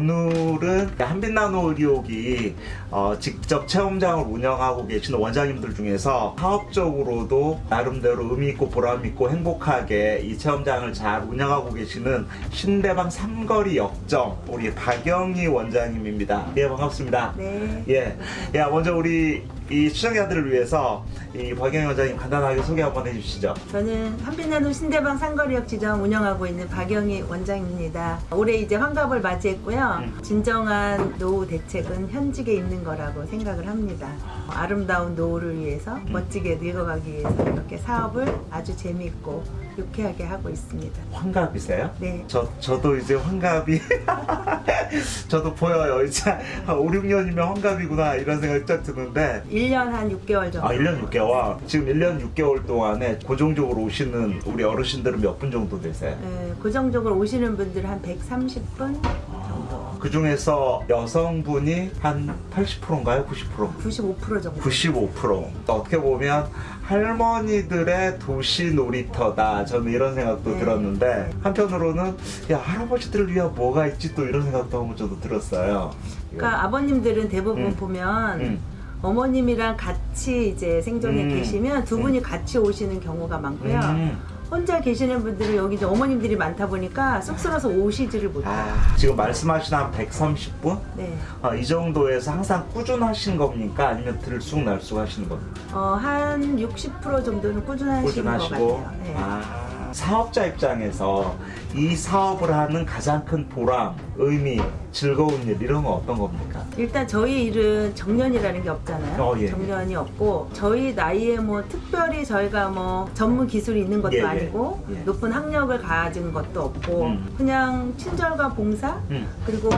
오늘은 한빛나노 의료기 어, 직접 체험장을 운영하고 계시는 원장님들 중에서 사업적으로도 나름대로 의미있고 보람있고 행복하게 이 체험장을 잘 운영하고 계시는 신대방 삼거리 역정 우리 박영희 원장님입니다. 예 반갑습니다. 네. 예, 야 먼저 우리 이 시청자들을 위해서 이 박영희 원장님 간단하게 소개 한번 해주시죠. 저는 한빛나눔 신대방 상거리역 지점 운영하고 있는 박영희 원장입니다. 올해 이제 환갑을 맞이했고요. 음. 진정한 노후 대책은 현직에 있는 거라고 생각을 합니다. 아름다운 노후를 위해서 음. 멋지게 늙어가기 위해서 이렇게 사업을 아주 재미있고 유쾌하게 하고 있습니다. 환갑이세요? 네. 저, 저도 이제 환갑이 저도 보여요 이제 한 5, 6년이면 환갑이구나 이런 생각이 딱 드는데 1년 한 6개월 정도. 아 1년 6개월 지금 1년 6개월 동안에 고정적으로 오시는 우리 어르신들은 몇 분 정도 되세요? 네, 고정적으로 오시는 분들 한 130분 정도. 그 중에서 여성분이 한 80%인가요? 90%? 95% 정도. 95% 어떻게 보면 할머니들의 도시 놀이터다 저는 이런 생각도 네. 들었는데 한편으로는 야 할아버지들을 위한 뭐가 있지 또 이런 생각도 한번 저도 들었어요 그러니까 아버님들은 대부분 음. 보면 음. 어머님이랑 같이 이제 생존에 음. 계시면 두 분이 같이 오시는 경우가 많고요. 음. 혼자 계시는 분들은 여기 이제 어머님들이 많다 보니까 쑥스러워서 오시지를 못해요. 아, 지금 말씀하신 한 130분? 네. 아, 이 정도에서 항상 꾸준하신 겁니까? 아니면 들쑥날쑥 하시는 겁니까? 어, 한 60% 정도는 꾸준하시는 꾸준하시고 것 같아요. 네. 아, 사업자 입장에서 이 사업을 하는 가장 큰 보람, 의미, 즐거운 일 이런 건 어떤 겁니까? 일단 저희 일은 정년이라는 게 없잖아요. 어, 예. 정년이 없고 저희 나이에 뭐 특별히 저희가 뭐 전문 기술이 있는 것도 예, 예. 아니고 예. 높은 학력을 가진 것도 없고 음. 그냥 친절과 봉사 음. 그리고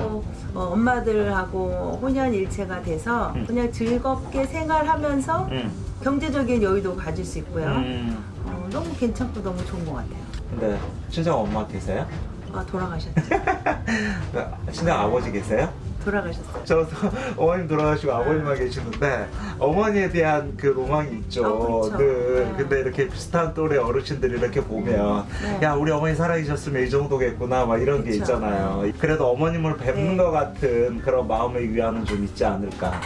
어, 엄마들하고 혼연일체가 돼서 음. 그냥 즐겁게 생활하면서 음. 경제적인 여유도 가질 수 있고요. 너무 괜찮고 너무 좋은 것 같아요. 근데 친정 엄마 계세요? 아 돌아가셨죠? 친정 아버지 계세요? 돌아가셨어요. 저도 어머님 돌아가시고 아버님만 계시는데 어머니에 대한 그 로망이 있죠. 어, 그렇죠. 늘 네. 근데 이렇게 비슷한 또래 어르신들이 이렇게 보면 네. 야 우리 어머니 살아계셨으면 이 정도겠구나 막 이런 게 그쵸. 있잖아요. 그래도 어머님을 뵙는 네. 것 같은 그런 마음의 위안은 좀 있지 않을까.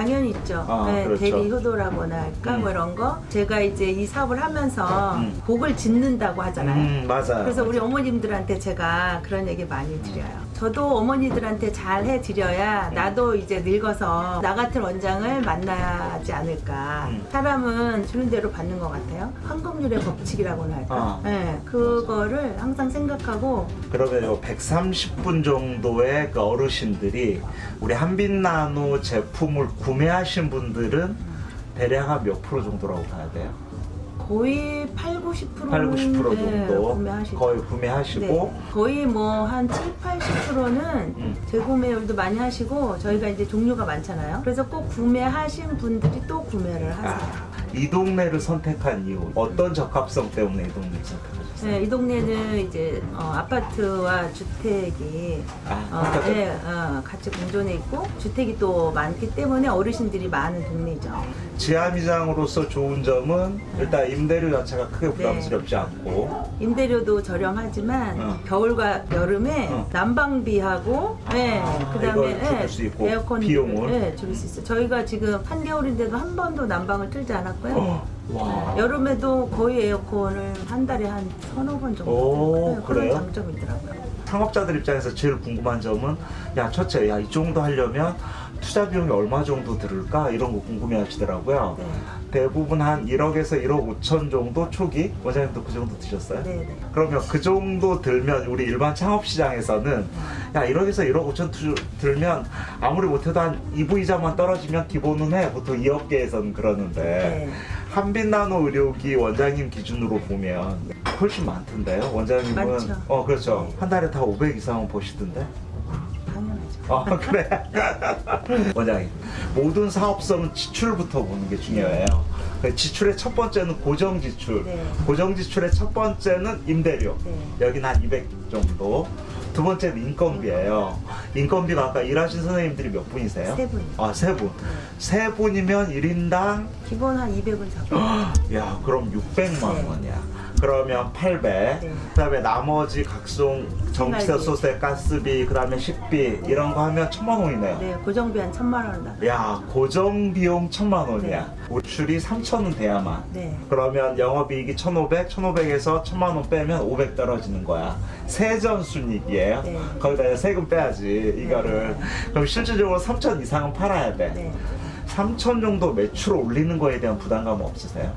당연히 있죠. 아, 네, 그렇죠. 대리 효도라고나 할까 음. 뭐 이런 거. 제가 이제 이 사업을 하면서 음. 복을 짓는다고 하잖아요. 음 맞아요. 그래서 우리 어머님들한테 제가 그런 얘기 많이 드려요. 저도 어머니들한테 잘 해드려야 나도 이제 늙어서 나 같은 원장을 만나지 않을까. 음. 사람은 주는 대로 받는 것 같아요. 황금률의 법칙이라고나 할까. 아. 네, 그거를 항상 생각하고 그러면 요 130분 정도의 그 어르신들이 우리 한빛나노 제품을 구 매하신 분들은 대략 한 몇 프로 정도라고 봐야 돼요? 거의 8, 90%는 8, 90% 네, 정도 구매하시죠. 거의 구매하시고 네, 거의 뭐 한 7, 80%는 음. 재구매율도 많이 하시고 저희가 이제 종류가 많잖아요. 그래서 꼭 구매하신 분들이 또 구매를 하세요. 아, 이 동네를 선택한 이유 어떤 적합성 때문에 이 동네를 선택하셨어요? 네, 이 동네는 이제 어, 아파트와 주택이 아, 어. 네, 어, 같이 공존해 있고 주택이 또 많기 때문에 어르신들이 많은 동네죠. 지하미장으로서 좋은 점은 일단 임대료 자체가 크게 부담스럽지 않고 임대료도 저렴하지만 어. 겨울과 여름에 어. 난방비하고 네, 아, 그다음에 이걸 줄일 수 있고, 에어컨 비용을? 네, 줄일 수 있어요. 저희가 지금 한겨울인데도 한 번도 난방을 틀지 않았고 요. 어, 와 네, 여름에도 거의 에어컨을 한 달에 한 서너 번 정도 오, 네? 그런 장점이 있더라고요. 창업자들 입장에서 제일 궁금한 점은 야 첫째 야 이 정도 하려면 투자 비용이 얼마 정도 들을까 이런 거 궁금해 하시더라고요 네. 대부분 한 1억에서 1억 5천 정도 초기 원장님도 그 정도 드셨어요? 네, 네. 그러면 그 정도 들면 우리 일반 창업 시장에서는 야 1억에서 1억 5천 투- 들면 아무리 못해도 한 2부 이자만 떨어지면 기본은 해 보통 이 업계에서는 그러는데 네. 한빛나노 의료기 원장님 기준으로 보면 훨씬 많던데요 원장님은 많죠. 어 그렇죠 네. 한 달에 다 500 이상은 버시던데 아 그래 원장님 모든 사업성은 지출부터 보는 게 중요해요 그 지출의 첫 번째는 고정 지출 네. 고정 지출의 첫 번째는 임대료 네. 여기는 한 200 정도 두 번째는 인건비예요 인건비가 아까 일하신 선생님들이 몇 분이세요? 세 분이요. 아세 분. 네. 세 분이면 1인당 기본 한 200은 잡고. 야 그럼 600만 네. 원이야 그러면 800. 네. 그다음에 나머지 각종 전기세. 소세, 가스비, 그다음에 식비 이런 거 하면 천만 원이네요. 네, 고정비 한 천만 원 나. 야 고정 비용 천만 원이야. 매출이 3천은 돼야만. 네. 그러면 영업이익이 1,500, 1,500에서 1,000만 원 빼면 500 떨어지는 거야. 세전 순이익이에요. 네. 거기다 세금 빼야지 이거를. 그럼 실질적으로 3천 이상은 팔아야 돼. 네. 3천 정도 매출 올리는 거에 대한 부담감은 없으세요?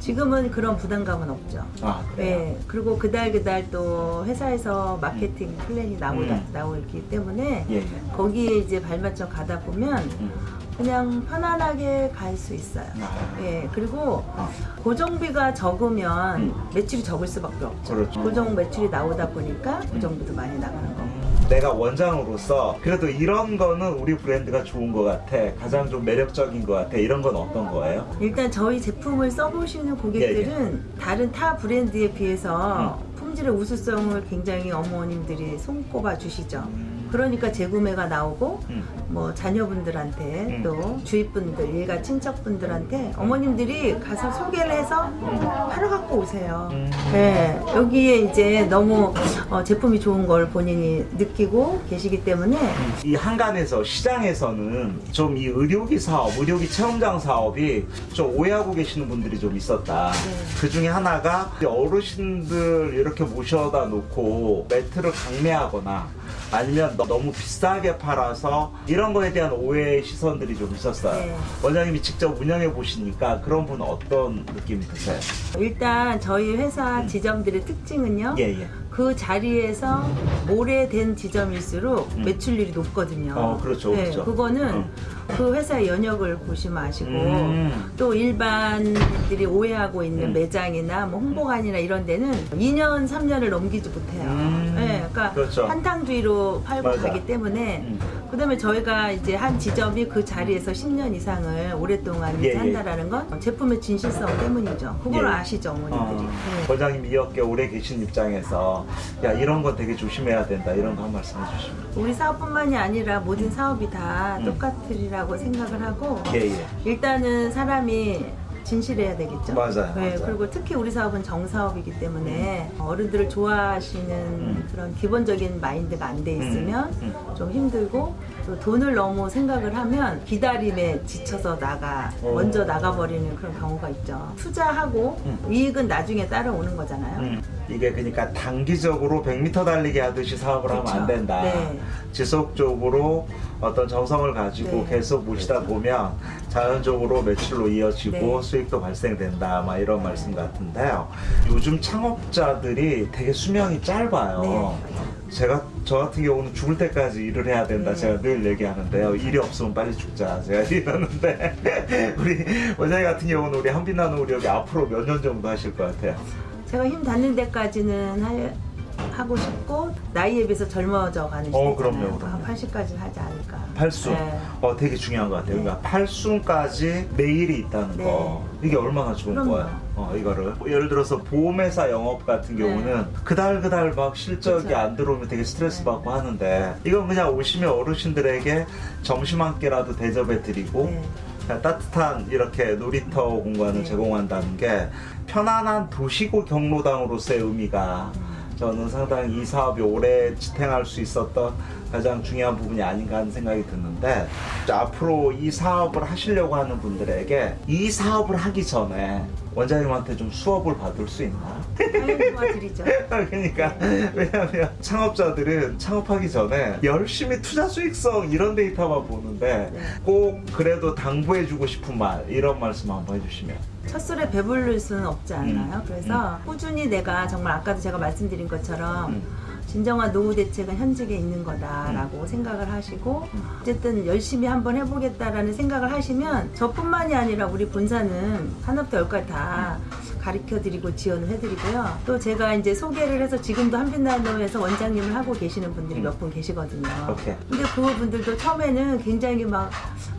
지금은 그런 부담감은 없죠. 아 그래요? 네, 그리고 그달 그달 또 회사에서 마케팅 플랜이 나오다 음. 나오기 때문에 예, 예. 거기에 이제 발맞춰 가다 보면 음. 그냥 편안하게 갈 수 있어요. 아. 예, 그리고 어. 고정비가 적으면 음. 매출이 적을 수밖에 없죠. 그렇죠. 고정 매출이 나오다 보니까 고정비도 많이 나가는 거고. 내가 원장으로서 그래도 이런 거는 우리 브랜드가 좋은 것 같아. 가장 좀 매력적인 것 같아. 이런 건 어떤 거예요? 일단 저희 제품을 써보시는 고객들은 예, 다른 타 브랜드에 비해서 음. 품질의 우수성을 굉장히 어머님들이 손꼽아 주시죠. 음. 그러니까 재구매가 나오고 음. 뭐 자녀분들한테 음. 또 주위분들 일가 친척분들한테 어머님들이 가서 소개를 해서 팔아 갖고 오세요. 음. 네, 여기에 이제 너무 어, 제품이 좋은 걸 본인이 느끼고 계시기 때문에 이 한간에서 시장에서는 좀 이 의료기 사업, 의료기 체험장 사업이 좀 오해하고 계시는 분들이 좀 있었다. 네. 그 중에 하나가 어르신들 이렇게 모셔다 놓고 매트를 강매하거나 아니면 너- 너무 비싸게 팔아서 이런 거에 대한 오해 시선들이 좀 있었어요. 네. 원장님이 직접 운영해 보시니까 그런 분은 어떤 느낌이 드세요? 일단 저희 회사 지점들의 특징은요. 음. 예, 예. 그 자리에서 오래된 지점일수록 음. 매출률이 높거든요. 어, 그렇죠, 네, 그렇죠. 그거는 음. 그 회사의 연역을 보시면 아시고 음. 또 일반들이 오해하고 있는 음. 매장이나 뭐 홍보관이나 이런 데는 2년, 3년을 넘기지 못해요. 음. 네, 그러니까 그렇죠. 한탕주의로 팔고 맞아. 가기 때문에 음. 그 다음에 저희가 이제 한 지점이 그 자리에서 10년 이상을 오랫동안 예, 예. 유지한다라는 건 제품의 진실성 때문이죠. 그걸 예. 아시죠, 어머님들이. 어, 네. 원장님 이렇게 오래 계신 입장에서 야 이런 거 되게 조심해야 된다 이런 거 한 말씀 해주시면 우리 사업뿐만이 아니라 모든 사업이 다 음. 똑같으리라고 생각을 하고 예예 일단은 사람이 진실해야 되겠죠. 맞아요, 네, 맞아요. 그리고 특히 우리 사업은 정사업이기 때문에 어른들을 좋아하시는 음. 그런 기본적인 마인드가 안 돼 있으면 음, 좀 힘들고 또 돈을 너무 생각을 하면 기다림에 지쳐서 나가 어. 먼저 나가버리는 그런 경우가 있죠. 투자하고 음. 이익은 나중에 따라오는 거잖아요. 음, 이게 그러니까 단기적으로 100m 달리기 하듯이 사업을 하면 안. 된다 네. 지속적으로 어떤 정성을 가지고 네. 계속 모시다 보면 자연적으로 매출로 이어지고 네. 수익도 발생된다 막 이런 말씀 같은데요 요즘 창업자들이 되게 수명이 짧아요 네. 제가 저 같은 경우는 죽을 때까지 일을 해야 된다 네. 제가 늘 얘기하는데요 일이 없으면 빨리 죽자 제가 이러는데 우리 원장님 같은 경우는 우리 한빛나는 우리 여기 앞으로 몇 년 정도 하실 것 같아요 제가 힘 닿는 데까지는 할- 하고 싶고 나이에 비해서 젊어져 가는 어. 그럼요, 그럼요. 한 80까지 하지 않을까. 팔순 네. 어 되게 중요한 것 같아요 네. 그러니까 팔순까지 매일이 있다는 네. 거 이게 얼마나 좋은 그럼요. 거예요 어 이거를 예를 들어서 보험회사 영업 같은 네. 경우는 그달 그달 막 실적이 그쵸. 안 들어오면 되게 스트레스 네. 받고 하는데 이건 그냥 오시면 어르신들에게 점심 한 끼라도 대접해 드리고 네. 따뜻한 이렇게 놀이터 공간을 네. 제공한다는 게 편안한 도시고 경로당으로서의 의미가 저는 상당히 이 사업이 오래 지탱할 수 있었던 가장 중요한 부분이 아닌가 하는 생각이 드는데 앞으로 이 사업을 하시려고 하는 분들에게 이 사업을 하기 전에 원장님한테 좀 수업을 받을 수 있나? 도와드리죠. 그러니까 왜냐하면 창업자들은 창업하기 전에 열심히 투자 수익성 이런 데이터만 보는데 네. 꼭 그래도 당부해주고 싶은 말 이런 말씀 한번 해주시면 첫 술에 배부를 수는 없지 않나요? 음. 그래서 꾸준히 내가 정말 아까도 제가 말씀드린 것처럼 음. 진정한 노후 대책은 현직에 있는 거다라고 생각을 하시고 음. 어쨌든 열심히 한번 해보겠다라는 생각을 하시면 저뿐만이 아니라 우리 본사는 하나부터 열까지 다 가르쳐 드리고 지원을 해드리고요. 또 제가 이제 소개를 해서 지금도 한빛나노에서 원장님을 하고 계시는 분들이 음. 몇분 계시거든요. 오케이. 근데 그분들도 처음에는 굉장히 막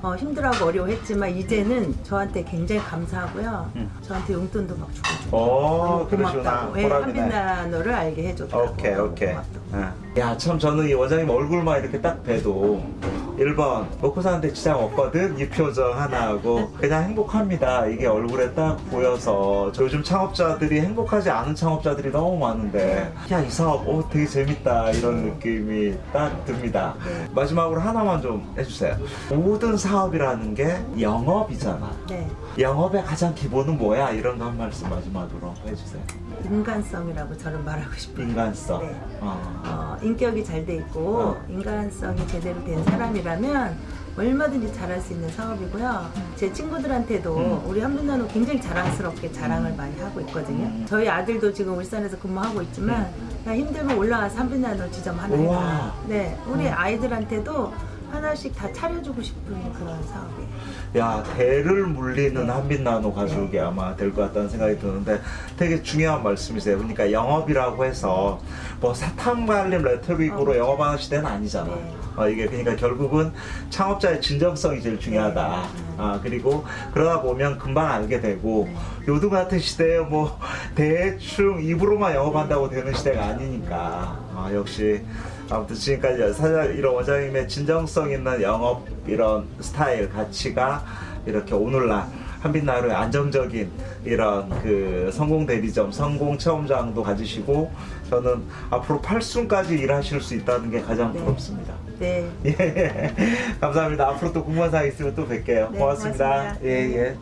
어, 힘들어하고 어려워했지만 이제는 저한테 굉장히 감사하고요. 음. 저한테 용돈도 막 주고 주고. 오 그러시구나 고맙다고. 예, 한빛나노를 알게 해줬다고. 오케이 오케이 고맙다고. 야 참 저는 이 원장님 얼굴만 이렇게 딱 봬도 1번 먹고 사는데 지장 없거든 이 표정 하나하고 그냥 행복합니다 이게 얼굴에 딱 보여서 저 요즘 창업자들이 행복하지 않은 창업자들이 너무 많은데 야 이 사업 오 되게 재밌다 이런 느낌이 딱 듭니다 네. 마지막으로 하나만 좀 해주세요 모든 사업이라는 게 영업이잖아 네. 영업의 가장 기본은 뭐야 이런 거 한 말씀 마지막으로 해주세요 인간성이라고 저는 말하고 싶어요. 인간성 네. 어. 어, 인격이 잘 돼 있고 어. 인간성이 제대로 된 사람이라 면 얼마든지 잘할 수 있는 사업이고요. 제 친구들한테도 음. 우리 한빛나노 굉장히 자랑스럽게 자랑을 많이 하고 있거든요. 음. 저희 아들도 지금 울산에서 근무하고 있지만 야, 힘들면 올라와서 한빛나노 지점 하나. 해라. 네, 우리 음. 아이들한테도 하나씩 다 차려주고 싶은 그런 사업이에요. 야 대를 물리는 한빛 나노 가족이 아마 될 것 같다는 생각이 드는데 되게 중요한 말씀이세요. 그러니까 영업이라고 해서 뭐 사탕 발림 레토릭으로 어. 영업하는 시대는 아니잖아. 네. 어, 이게 그러니까 결국은 창업자의 진정성이 제일 중요하다. 네. 아 그리고 그러다 보면 금방 알게 되고 네. 요즘 같은 시대에 뭐 대충 입으로만 영업한다고 되는 시대가 아니니까 아, 역시 아무튼 지금까지 사장 이런 원장님의 진정성 있는 영업 이런 스타일 가치가 이렇게 오늘날 한빛나루의 안정적인 이런 그 성공 대리점, 성공 체험장도 가지시고 저는 앞으로 8순까지 일하실 수 있다는 게 가장 네. 부럽습니다. 네. 예, 감사합니다. 앞으로 또 궁금한 사항 있으면 또 뵐게요. 네, 고맙습니다. 고맙습니다. 예, 예. 네.